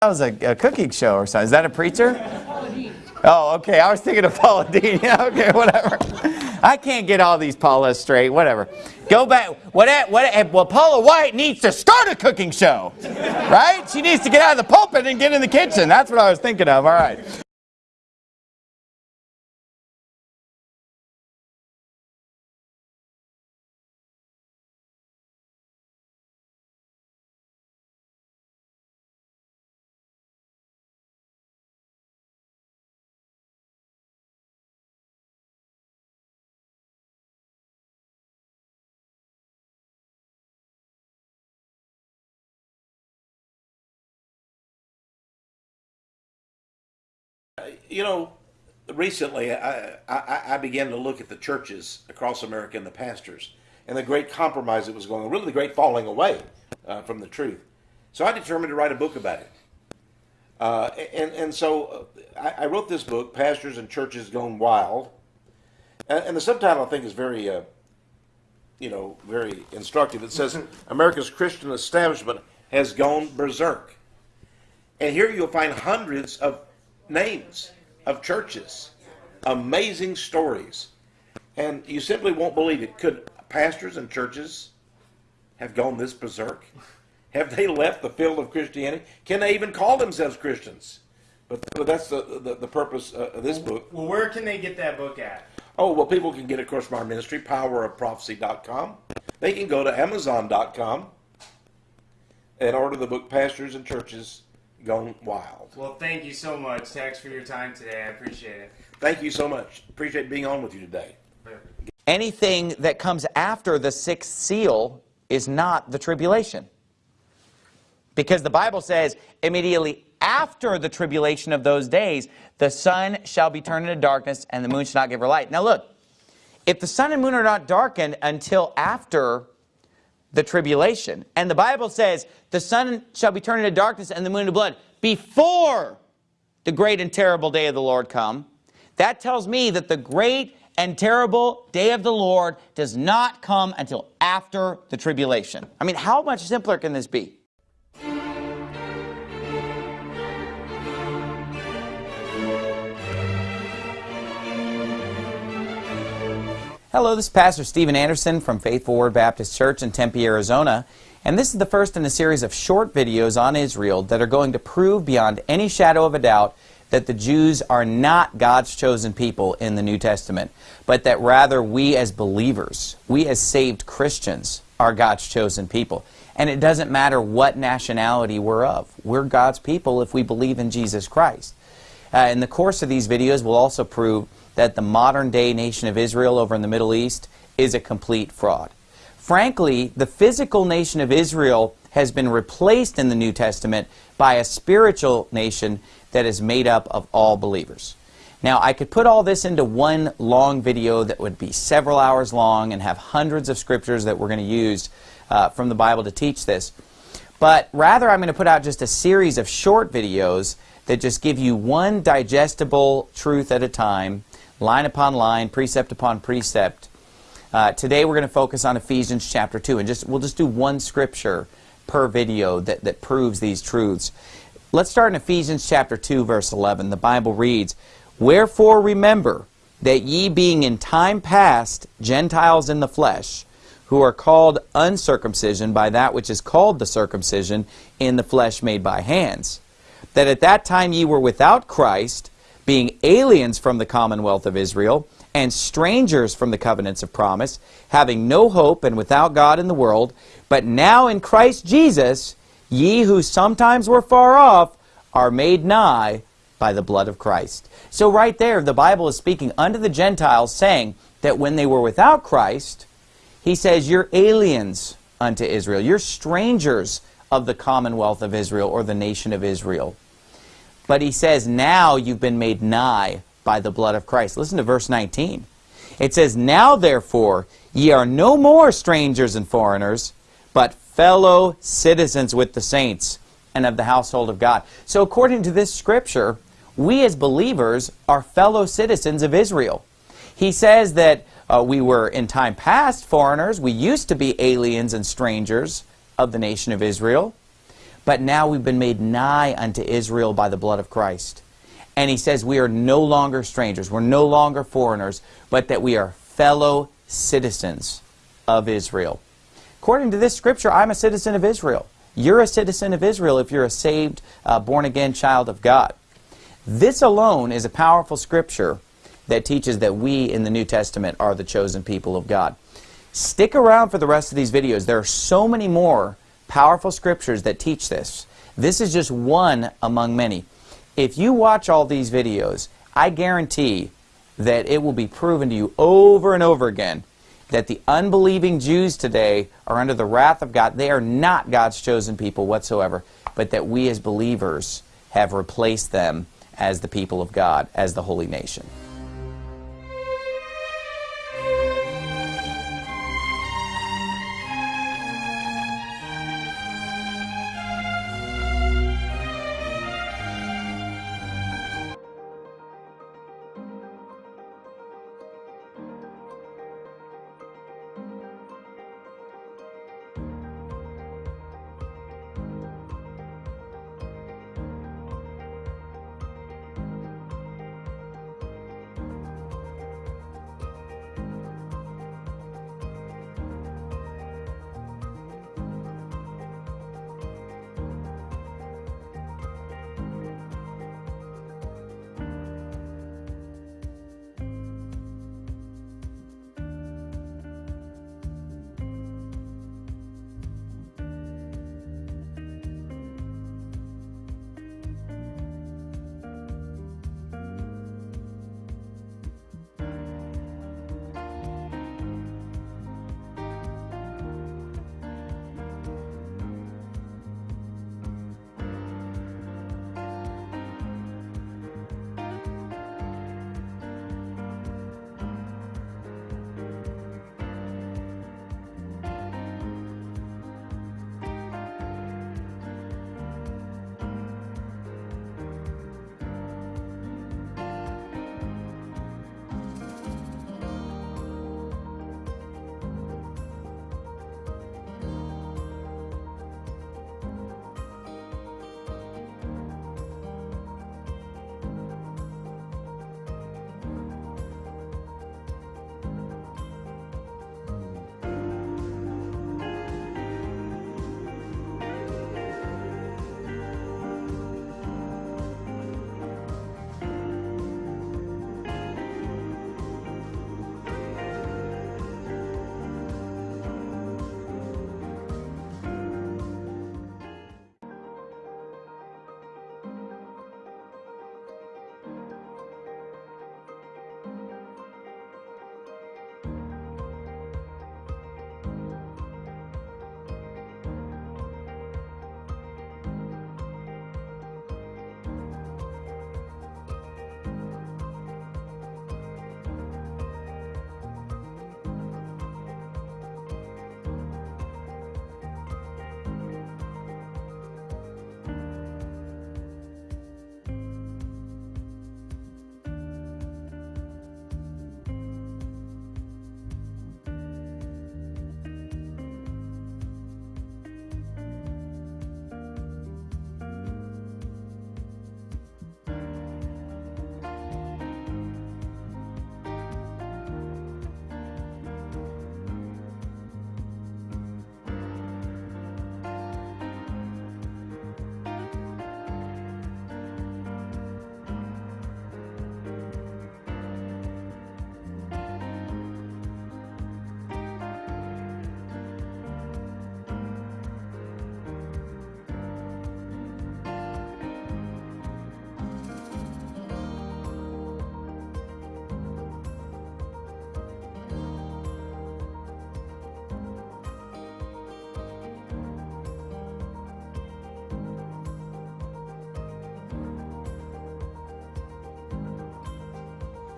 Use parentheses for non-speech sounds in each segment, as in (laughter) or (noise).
That was a, a cooking show or something. Is that a preacher? Oh, okay. I was thinking of Paula. (laughs) Yeah, okay, whatever. I can't get all these Paulas straight. Whatever. Go back. What? What? Well, Paula White needs to start a cooking show, right? She needs to get out of the pulpit and get in the kitchen. That's what I was thinking of. All right. You know, recently I, I, I, began to look at the churches across America and the pastors and the great compromise that was going on, really the great falling away uh, from the truth. So I determined to write a book about it. Uh, and, and so uh, I, I, wrote this book, Pastors and Churches Gone Wild. And, and the subtitle I think is very, uh, you know, very instructive. It says, America's Christian establishment has gone berserk. And here you'll find hundreds of names of churches, amazing stories. And you simply won't believe it. Could pastors and churches have gone this berserk? Have they left the field of Christianity? Can they even call themselves Christians? But, but that's the, the, the purpose uh, of this book. Well, where can they get that book at? Oh, well, people can get it, of course, from our ministry, powerofprophecy.com. They can go to amazon.com and order the book Pastors and Churches Gone Wild. Well, thank you so much, Texe, for your time today. I appreciate it. Thank you so much. Appreciate being on with you today. Anything that comes after the sixth seal is not the tribulation. Because the Bible says immediately after the tribulation of those days, the sun shall be turned into darkness and the moon shall not give her light. Now look, if the sun and moon are not darkened until after the tribulation. And the Bible says, the sun shall be turned into darkness and the moon into blood before the great and terrible day of the Lord come. That tells me that the great and terrible day of the Lord does not come until after the tribulation. I mean, how much simpler can this be? Hello, this is Pastor Steven Anderson from Faithful Word Baptist Church in Tempe, Arizona. And this is the first in a series of short videos on Israel that are going to prove beyond any shadow of a doubt that the Jews are not God's chosen people in the New Testament, but that rather we as believers, we as saved Christians, are God's chosen people. And it doesn't matter what nationality we're of. We're God's people if we believe in Jesus Christ. Uh, in the course of these videos, we'll also prove that the modern day nation of Israel over in the Middle East is a complete fraud. Frankly, the physical nation of Israel has been replaced in the New Testament by a spiritual nation that is made up of all believers. Now, I could put all this into one long video that would be several hours long and have hundreds of scriptures that we're going to use uh, from the Bible to teach this. But rather, I'm going to put out just a series of short videos that just give you one digestible truth at a time line upon line, precept upon precept. Uh, today we're going to focus on Ephesians chapter 2, and just we'll just do one scripture per video that, that proves these truths. Let's start in Ephesians chapter 2, verse 11. The Bible reads, Wherefore remember that ye being in time past Gentiles in the flesh, who are called uncircumcision by that which is called the circumcision in the flesh made by hands, that at that time ye were without Christ, being aliens from the commonwealth of Israel, and strangers from the covenants of promise, having no hope and without God in the world, but now in Christ Jesus, ye who sometimes were far off are made nigh by the blood of Christ. So right there, the Bible is speaking unto the Gentiles, saying that when they were without Christ, he says, you're aliens unto Israel. You're strangers of the commonwealth of Israel or the nation of Israel. But he says, now you've been made nigh by the blood of Christ. Listen to verse 19. It says, Now therefore ye are no more strangers and foreigners, but fellow citizens with the saints and of the household of God. So according to this scripture, we as believers are fellow citizens of Israel. He says that uh, we were in time past foreigners. We used to be aliens and strangers of the nation of Israel. but now we've been made nigh unto Israel by the blood of Christ. And he says we are no longer strangers, we're no longer foreigners, but that we are fellow citizens of Israel. According to this scripture, I'm a citizen of Israel. You're a citizen of Israel if you're a saved, uh, born again child of God. This alone is a powerful scripture that teaches that we in the New Testament are the chosen people of God. Stick around for the rest of these videos. There are so many more powerful scriptures that teach this. This is just one among many. If you watch all these videos, I guarantee that it will be proven to you over and over again that the unbelieving Jews today are under the wrath of God. They are not God's chosen people whatsoever, but that we as believers have replaced them as the people of God, as the holy nation.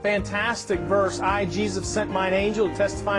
Fantastic verse. I, Jesus, sent mine angel to testify